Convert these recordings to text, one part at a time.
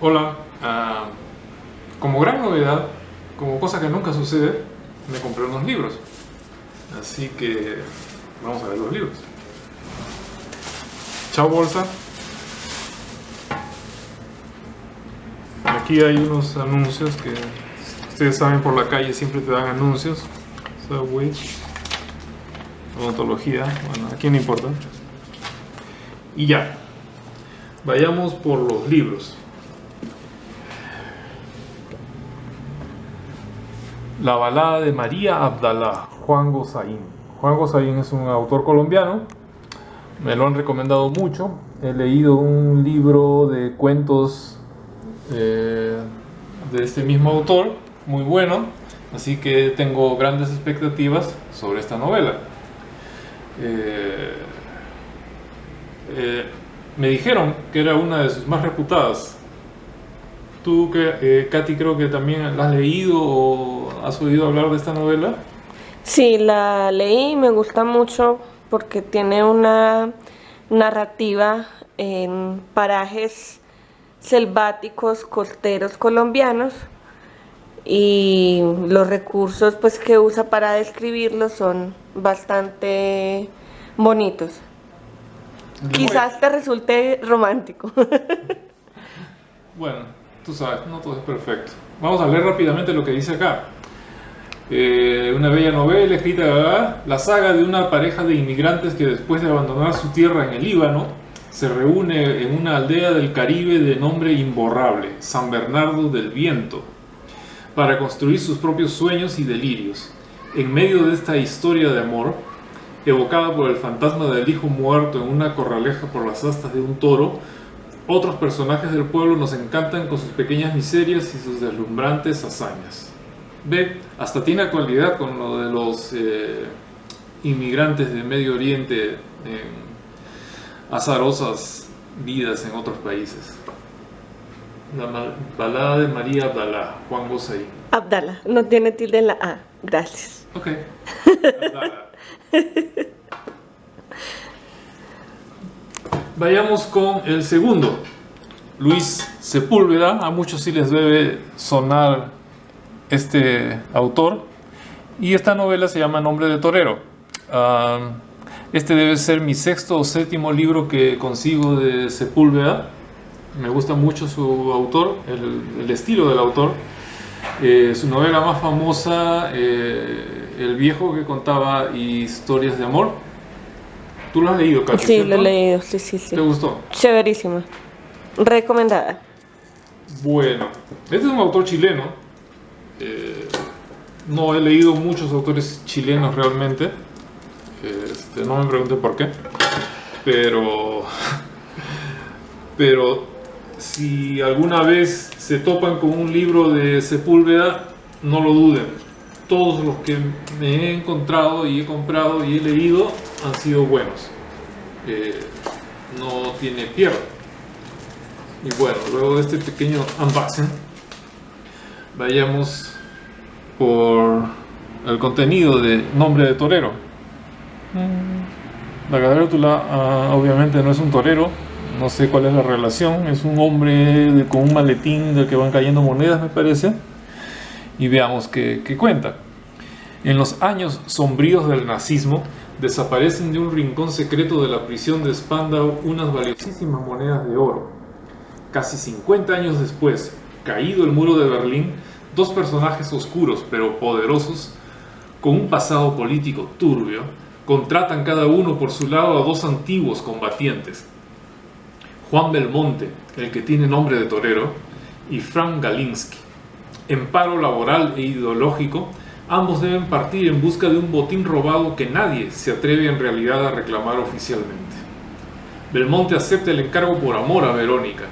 Hola, ah, como gran novedad, como cosa que nunca sucede, me compré unos libros. Así que vamos a ver los libros. Chao bolsa. Aquí hay unos anuncios que ustedes saben por la calle siempre te dan anuncios. Subway, odontología, bueno, aquí no importa. Y ya, vayamos por los libros. La balada de María Abdalá, Juan Gozaín. Juan Gozaín es un autor colombiano, me lo han recomendado mucho. He leído un libro de cuentos eh, de este mismo autor, muy bueno, así que tengo grandes expectativas sobre esta novela. Eh, eh, me dijeron que era una de sus más reputadas. Tú, Katy, creo que también la has leído has oído hablar de esta novela. Sí, la leí y me gusta mucho porque tiene una narrativa en parajes selváticos costeros colombianos y los recursos pues que usa para describirlos son bastante bonitos. Quizás te resulte romántico. bueno, tú sabes, no todo es perfecto. Vamos a leer rápidamente lo que dice acá. Eh, una bella novela escrita, la saga de una pareja de inmigrantes que después de abandonar su tierra en el Líbano, se reúne en una aldea del Caribe de nombre imborrable, San Bernardo del Viento, para construir sus propios sueños y delirios. En medio de esta historia de amor, evocada por el fantasma del hijo muerto en una corraleja por las astas de un toro, otros personajes del pueblo nos encantan con sus pequeñas miserias y sus deslumbrantes hazañas. Ve, hasta tiene actualidad con lo de los eh, inmigrantes de Medio Oriente en azarosas vidas en otros países. La balada de María Abdalá, Juan Gosay. Abdala, no tiene tilde en la A. Gracias. Ok. Vayamos con el segundo. Luis Sepúlveda, a muchos sí les debe sonar este autor. Y esta novela se llama Nombre de Torero. Ah, este debe ser mi sexto o séptimo libro que consigo de Sepúlveda. Me gusta mucho su autor, el, estilo del autor. Eh, su novela más famosa, eh, El viejo que contaba historias de amor. ¿Tú lo has leído, Katy? Sí, lo he leído, sí, sí, sí. ¿Te gustó? Chéverísima. Recomendada. Bueno, este es un autor chileno. Eh, no he leído muchos autores chilenos realmente. Este, no me pregunte por qué. Pero... Pero si alguna vez se topan con un libro de Sepúlveda, no lo duden. Todos los que me he encontrado y he comprado y he leído han sido buenos. Eh, no tiene pierde. Y bueno, luego de este pequeño unboxing, vayamos por el contenido de Nombre de Torero. La carátula ah, obviamente no es un torero, no sé cuál es la relación, es un hombre con un maletín del que van cayendo monedas me parece. Y veamos qué, qué cuenta. En los años sombríos del nazismo, desaparecen de un rincón secreto de la prisión de Spandau unas valiosísimas monedas de oro. Casi 50 años después, caído el muro de Berlín, dos personajes oscuros pero poderosos, con un pasado político turbio, contratan cada uno por su lado a dos antiguos combatientes. Juan Belmonte, el que tiene nombre de torero, y Frank Galinsky. En paro laboral e ideológico, ambos deben partir en busca de un botín robado que nadie se atreve en realidad a reclamar oficialmente. Belmonte acepta el encargo por amor a Verónica.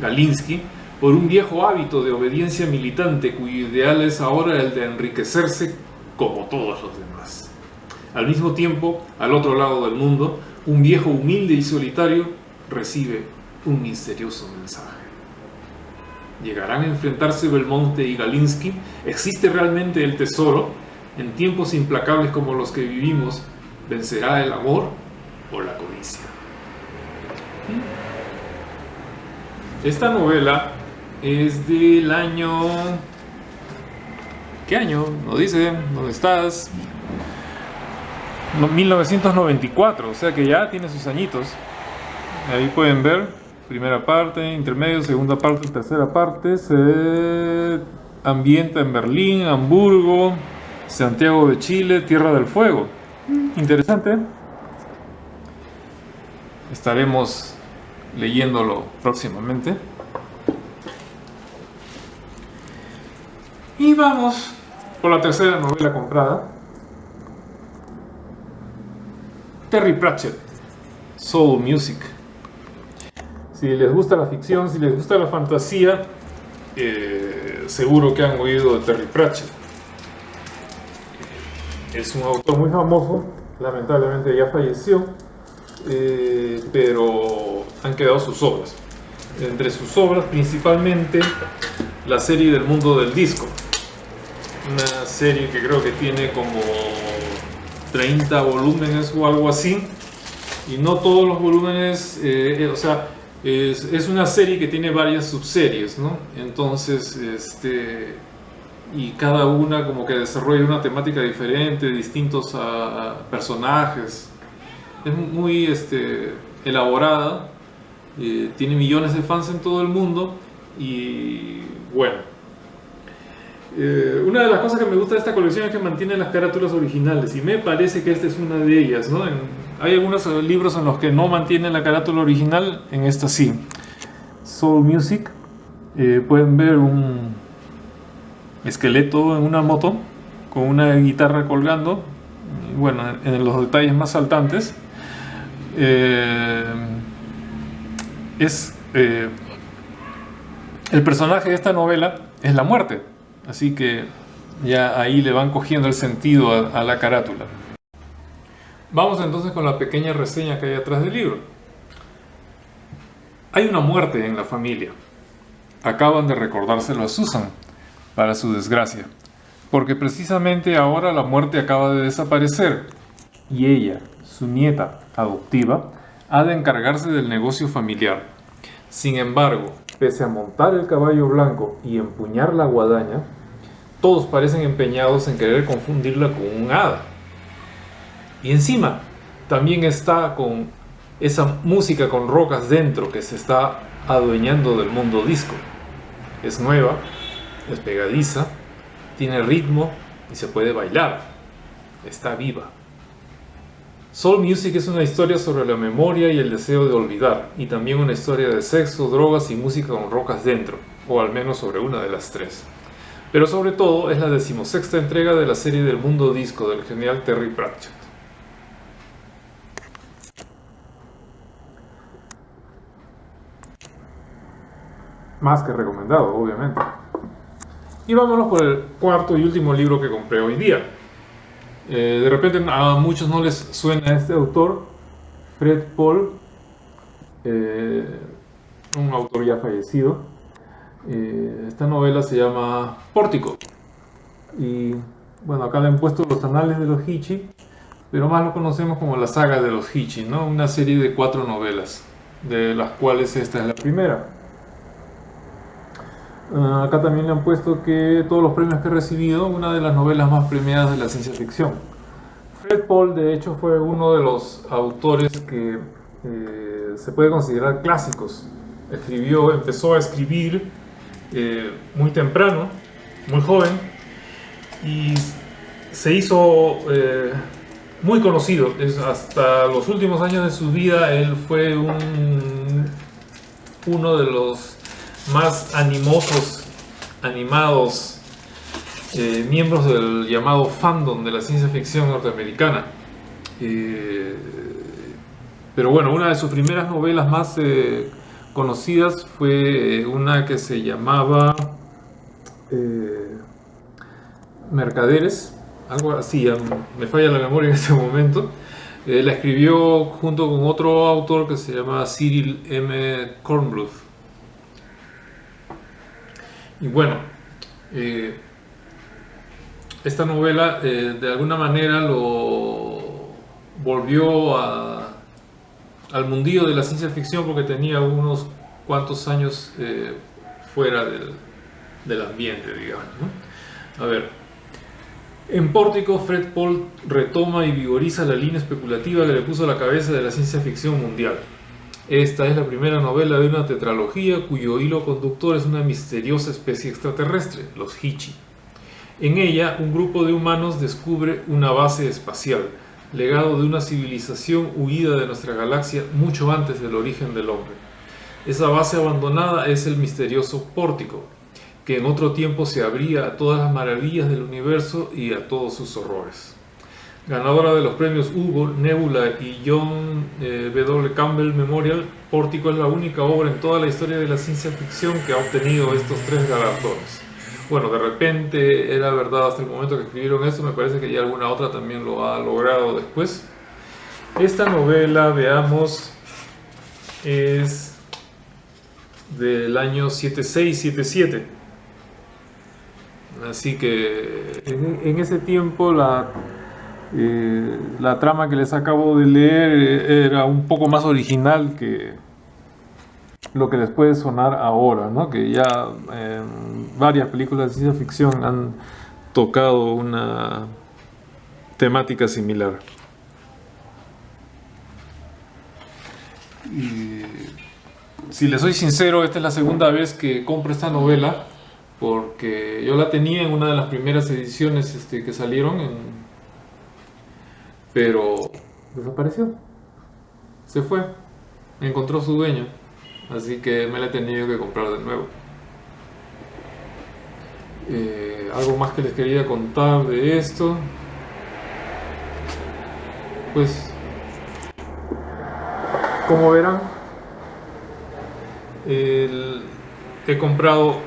Galinsky, por un viejo hábito de obediencia militante cuyo ideal es ahora el de enriquecerse como todos los demás. Al mismo tiempo, al otro lado del mundo, un viejo humilde y solitario recibe un misterioso mensaje. ¿Llegarán a enfrentarse Belmonte y Galinsky? ¿Existe realmente el tesoro? En tiempos implacables como los que vivimos, ¿vencerá el amor o la codicia? Esta novela es del año... ¿Qué año? No dice, ¿dónde estás? 1994, o sea que ya tiene sus añitos. Ahí pueden ver, primera parte, intermedio, segunda parte, tercera parte. Se ambienta en Berlín, Hamburgo, Santiago de Chile, Tierra del Fuego. Interesante. Estaremos leyéndolo próximamente. Vamos por la tercera novela comprada. Terry Pratchett, Soul Music. Si les gusta la ficción, si les gusta la fantasía, eh, seguro que han oído de Terry Pratchett. Es un autor muy famoso, lamentablemente ya falleció, eh, pero han quedado sus obras. Entre sus obras, principalmente la serie del mundo del disco. Una serie que creo que tiene como 30 volúmenes o algo así. Y no todos los volúmenes, eh, o sea, es, una serie que tiene varias subseries, ¿no? Entonces, este, y cada una como que desarrolla una temática diferente, distintos a, personajes. Es muy este, elaborada, eh, tiene millones de fans en todo el mundo y bueno. Eh, una de las cosas que me gusta de esta colección es que mantiene las carátulas originales y me parece que esta es una de ellas, ¿no? Hay algunos libros en los que no mantienen la carátula original, en esta sí. Soul Music, eh, pueden ver un esqueleto en una moto con una guitarra colgando, bueno, en los detalles más saltantes. Eh, es eh, el personaje de esta novela es la muerte, así que ya ahí le van cogiendo el sentido a la carátula. Vamos entonces con la pequeña reseña que hay atrás del libro. Hay una muerte en la familia. Acaban de recordárselo a Susan, para su desgracia, porque precisamente ahora la muerte acaba de desaparecer y ella, su nieta adoptiva, ha de encargarse del negocio familiar. Sin embargo, pese a montar el caballo blanco y empuñar la guadaña, todos parecen empeñados en querer confundirla con un hada. Y encima también está con esa música con rocas dentro que se está adueñando del mundo disco. Es nueva, es pegadiza, tiene ritmo y se puede bailar. Está viva. Soul Music es una historia sobre la memoria y el deseo de olvidar, y también una historia de sexo, drogas y música con rocas dentro, o al menos sobre una de las tres. Pero sobre todo es la decimosexta entrega de la serie del mundo disco del genial Terry Pratchett. más que recomendado, obviamente. Y vámonos por el cuarto y último libro que compré hoy día. Eh, de repente a muchos no les suena este autor, Fred Paul, eh, un autor ya fallecido. Eh, esta novela se llama Pórtico. Y bueno, acá le han puesto los anales de los Hichi, pero más lo conocemos como la saga de los Hichi, ¿no? Una serie de cuatro novelas, de las cuales esta es la primera. Ah, acá también le han puesto que todos los premios que ha recibido, una de las novelas más premiadas de la ciencia ficción. Fred Paul, de hecho, fue uno de los autores que eh, se puede considerar clásicos. Escribió, empezó a escribir eh, muy temprano, muy joven, y se hizo eh, muy conocido. hasta los últimos años de su vida, él fue un, uno de los más animosos, animados eh, miembros del llamado fandom de la ciencia ficción norteamericana. Eh, pero bueno, una de sus primeras novelas más eh, conocidas fue una que se llamaba Mercaderes, algo así, me falla la memoria en este momento. la escribió junto con otro autor que se llama Cyril M. Kornbluth. Y bueno, eh, esta novela eh, de alguna manera lo volvió al mundillo de la ciencia ficción porque tenía unos cuantos años eh, fuera del, del ambiente, digamos. A ver, en Pórtico, Fred Paul retoma y vigoriza la línea especulativa que le puso a la cabeza de la ciencia ficción mundial. Esta es la primera novela de una tetralogía cuyo hilo conductor es una misteriosa especie extraterrestre, los Hichi. En ella, un grupo de humanos descubre una base espacial, legado de una civilización huida de nuestra galaxia mucho antes del origen del hombre. Esa base abandonada es el misterioso Pórtico, que en otro tiempo se abría a todas las maravillas del universo y a todos sus horrores. Ganadora de los premios Hugo, Nebula y John eh, W. Campbell Memorial, Pórtico es la única obra en toda la historia de la ciencia ficción que ha obtenido estos tres galardones. Bueno, de repente era verdad hasta el momento que escribieron esto, me parece que ya alguna otra también lo ha logrado después. Esta novela, veamos, es del año 76-77. Así que en ese tiempo la eh, la trama que les acabo de leer eh, era un poco más original que lo que les puede sonar ahora, ¿no? que ya varias películas de ciencia ficción han tocado una temática similar. Si les soy sincero, esta es la segunda vez que compro esta novela porque yo la tenía en una de las primeras ediciones este, que salieron en pero desapareció. Se fue. Encontró su dueño. Así que me la he tenido que comprar de nuevo. Eh, algo más que les quería contar de esto. Pues, como verán, he comprado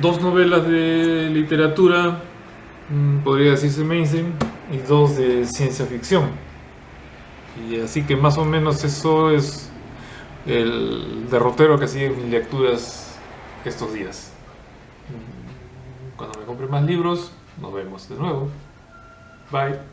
dos novelas de literatura, mm, podría decirse mainstream, y dos de ciencia ficción. Y así que más o menos eso es el derrotero que sigue mis lecturas estos días. Cuando me compre más libros, nos vemos de nuevo. Bye.